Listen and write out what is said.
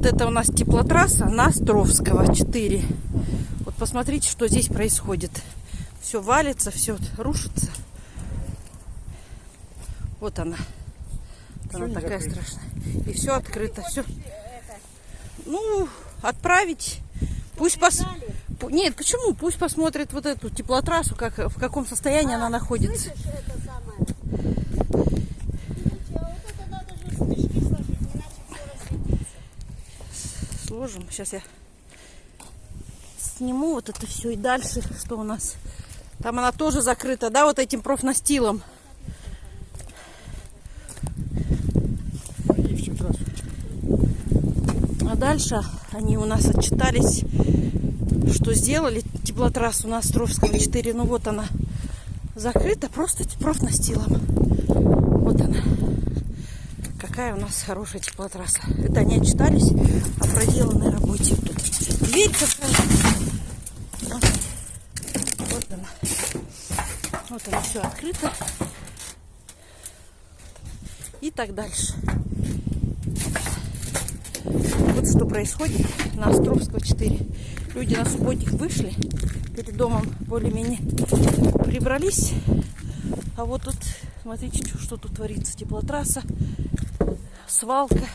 Вот это у нас теплотрасса на Островского 4. Вот посмотрите, что здесь происходит. Все валится, все рушится. Вот она. Вот она такая закрыто. страшная. И все открыто. Все. Ну, отправить. Пусть пос... Нет, почему? Пусть посмотрит вот эту теплотрассу, как, в каком состоянии она находится. Слышишь, это самое? Сложим. Сейчас я сниму вот это все и дальше, что у нас. Там она тоже закрыта, да, вот этим профнастилом. А дальше они у нас отчитались, что сделали теплотрассу на Островского 4. Ну вот она закрыта просто профнастилом. Вот она. Какая у нас хорошая теплотрасса. Это они отчитались о проделанной работе. Тут дверь какая. Вот. Вот она. Вот она все открыто. И так дальше. Вот что происходит на Островского 4. Люди на субботник вышли, перед домом более-менее прибрались. А вот тут, смотрите, что тут творится. Теплотрасса, свалка.